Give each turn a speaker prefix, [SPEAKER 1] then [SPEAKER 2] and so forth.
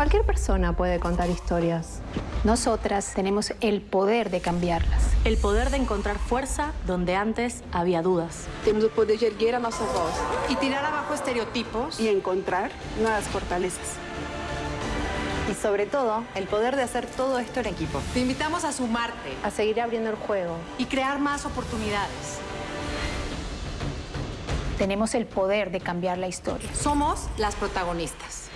[SPEAKER 1] Cualquier persona puede contar historias.
[SPEAKER 2] Nosotras tenemos el poder de cambiarlas.
[SPEAKER 3] El poder de encontrar fuerza donde antes había dudas.
[SPEAKER 4] Temos o poder de erguer a nossa voz
[SPEAKER 5] y tirar abajo estereotipos
[SPEAKER 4] y encontrar nuevas fortalezas.
[SPEAKER 6] Y sobre todo, el poder de hacer todo esto en equipo.
[SPEAKER 5] Te invitamos a sumarte.
[SPEAKER 1] A seguir abriendo el juego.
[SPEAKER 5] Y crear más oportunidades.
[SPEAKER 2] Tenemos el poder de cambiar la historia.
[SPEAKER 5] Somos las protagonistas.